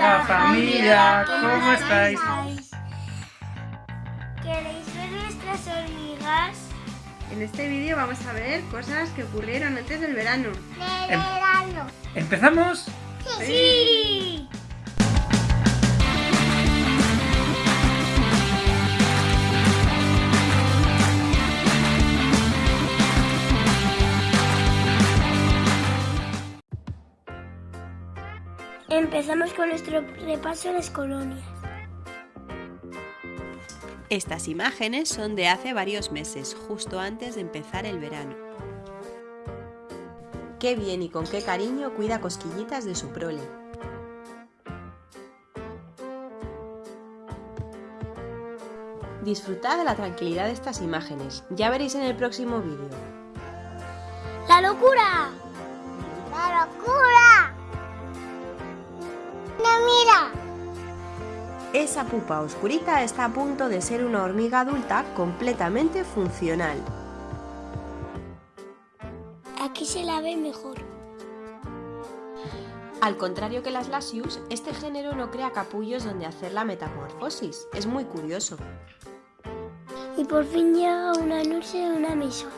Hola familia, ¿cómo estáis? ¿Queréis ver nuestras hormigas? En este vídeo vamos a ver cosas que ocurrieron antes del verano. De Em- verano. ¿Empezamos? Sí. Empezamos con nuestro repaso a las colonias. Estas imágenes son de hace varios meses, justo antes de empezar el verano. Qué bien y con qué cariño cuida cosquillitas de su prole. Disfrutad de la tranquilidad de estas imágenes, ya veréis en el próximo vídeo. ¡La locura! ¡La locura! ¡No mira! Esa pupa oscurita está a punto de ser una hormiga adulta completamente funcional. Aquí se la ve mejor. Al contrario que las Lasius, este género no crea capullos donde hacer la metamorfosis. Es muy curioso. Y por fin llega un anuncio de una emisora.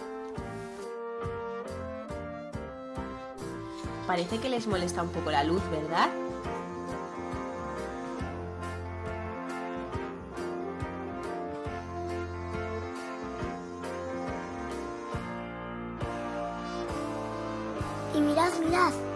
Parece que les molesta un poco la luz, ¿verdad? Y mirad, mirad.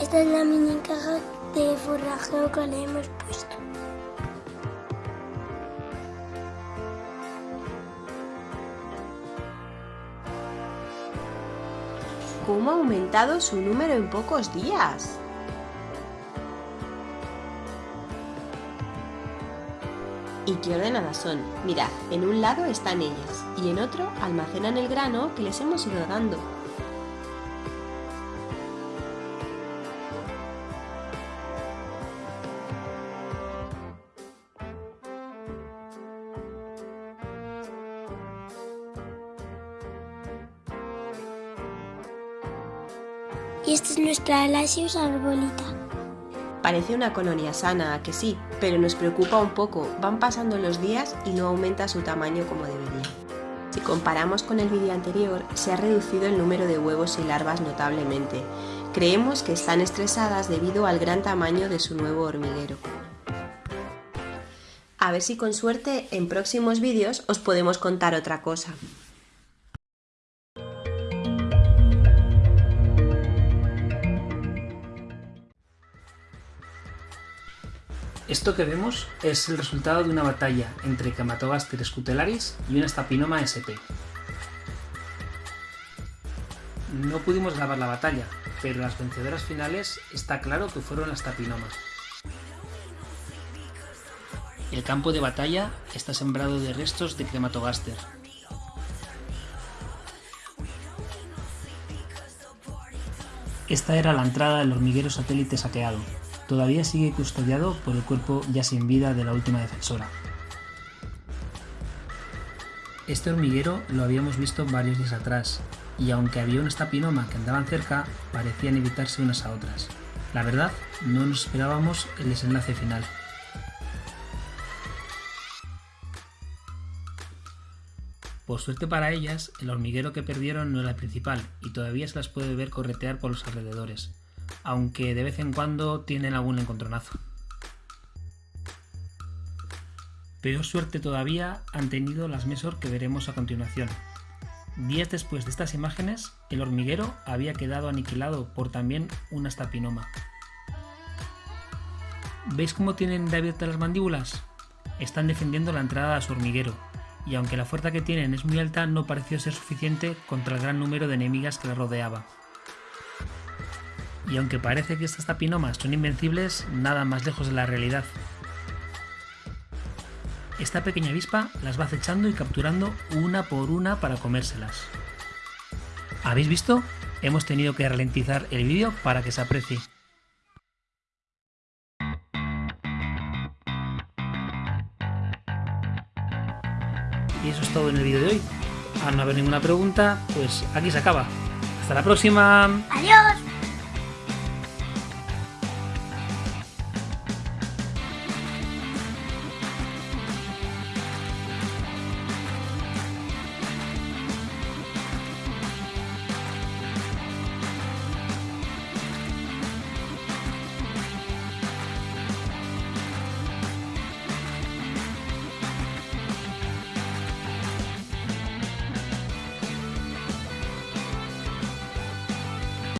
Esta es la mini caja de forrajeo que le hemos puesto. ¿Cómo ha aumentado su número en pocos días? ¿Y qué ordenadas son? Mirad, en un lado están ellas y en otro almacenan el grano que les hemos ido dando. Y esta es nuestra Lasius arbolita. Parece una colonia sana, ¿a que sí, pero nos preocupa un poco, van pasando los días y no aumenta su tamaño como debería. Si comparamos con el vídeo anterior, se ha reducido el número de huevos y larvas notablemente. Creemos que están estresadas debido al gran tamaño de su nuevo hormiguero. A ver si con suerte en próximos vídeos os podemos contar otra cosa. Esto que vemos es el resultado de una batalla entre Camatogaster scutelaris y una Stapinoma sp. No pudimos grabar la batalla, pero las vencedoras finales está claro que fueron las Stapinomas. El campo de batalla está sembrado de restos de Crematogaster. Esta era la entrada del hormiguero satélite saqueado. Todavía sigue custodiado por el cuerpo ya sin vida de la última defensora. Este hormiguero lo habíamos visto varios días atrás, y aunque había una stapinoma que andaban cerca, parecían evitarse unas a otras. La verdad, no nos esperábamos el desenlace final. Por suerte para ellas, el hormiguero que perdieron no era el principal, y todavía se las puede ver corretear por los alrededores, aunque de vez en cuando tienen algún encontronazo. Peor suerte todavía han tenido las Mesor que veremos a continuación. Días después de estas imágenes, el hormiguero había quedado aniquilado por también una stapinoma. ¿Veis cómo tienen de abiertas las mandíbulas? Están defendiendo la entrada a su hormiguero, y aunque la fuerza que tienen es muy alta, no pareció ser suficiente contra el gran número de enemigas que la rodeaba. Y aunque parece que estas tapinomas son invencibles, nada más lejos de la realidad. Esta pequeña avispa las va acechando y capturando una por una para comérselas. ¿Habéis visto? Hemos tenido que ralentizar el vídeo para que se aprecie. Y eso es todo en el vídeo de hoy. Al no haber ninguna pregunta, pues aquí se acaba. Hasta la próxima. Adiós.